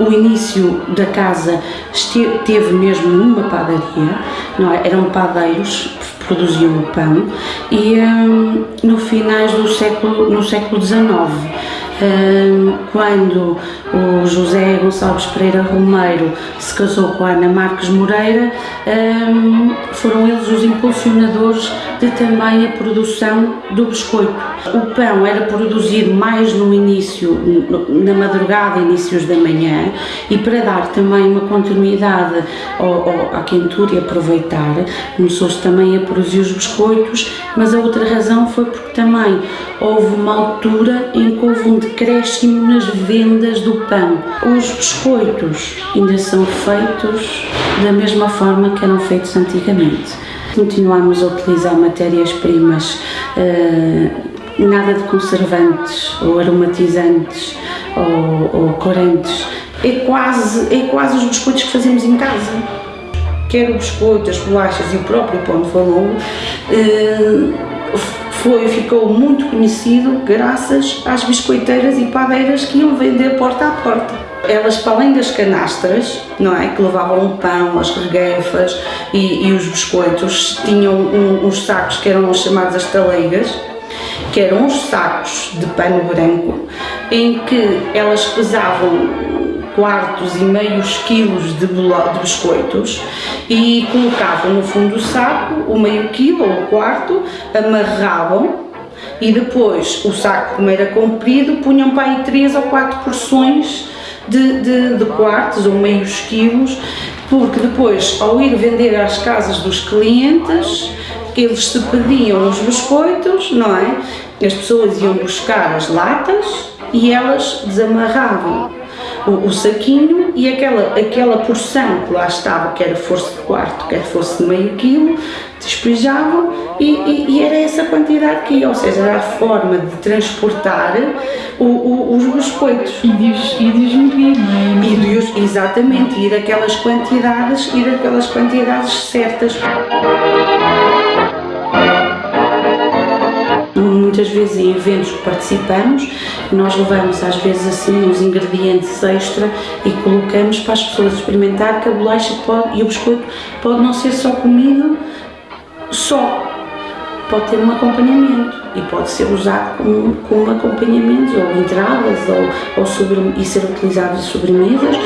o início da casa esteve, teve mesmo uma padaria, não é? eram padeiros que produziam o pão e hum, no finais do século, no século XIX quando o José Gonçalves Pereira Romeiro se casou com a Ana Marques Moreira, foram eles os impulsionadores de também a produção do biscoito. O pão era produzido mais no início, na madrugada, inícios da manhã, e para dar também uma continuidade ao, ao, à quentura e aproveitar, começou-se também a produzir os biscoitos, mas a outra razão foi porque também houve uma altura em que houve um decréscimo nas vendas do pão. Os biscoitos ainda são feitos da mesma forma que eram feitos antigamente. Continuamos a utilizar matérias-primas, eh, nada de conservantes ou aromatizantes ou, ou corantes. É quase, é quase os biscoitos que fazemos em casa quer o biscoito, as bolachas e o próprio pão de valongo, eh, foi, ficou muito conhecido graças às biscoiteiras e padeiras que iam vender porta a porta. Elas, para além das canastras, não é, que levavam o pão, as regueifas e, e os biscoitos, tinham um, uns sacos que eram chamados as taleigas, que eram uns sacos de pano branco, em que elas pesavam quartos e meios quilos de, de biscoitos e colocavam no fundo do saco o meio quilo ou o quarto, amarravam e depois o saco, como era comprido, punham para aí três ou quatro porções de, de, de quartos ou meios quilos, porque depois, ao ir vender às casas dos clientes, eles se pediam os biscoitos, não é? As pessoas iam buscar as latas e elas desamarravam o, o, saquinho e aquela, aquela porção que lá estava, quer fosse de quarto, quer fosse de meio quilo, despejavam e, e, e, era essa quantidade que ia, ou seja, era a forma de transportar o, o, os biscoitos. E de os, e de os medir, não é? E exatamente, ir aquelas quantidades, ir aquelas quantidades certas. Muitas vezes em eventos que participamos, nós levamos às vezes assim uns ingredientes extra e colocamos para as pessoas experimentar que a bolacha pode, e o biscoito pode não ser só comido só, pode ter um acompanhamento e pode ser usado como, como acompanhamento ou entradas ou, ou sobre, e ser utilizado em sobremesas.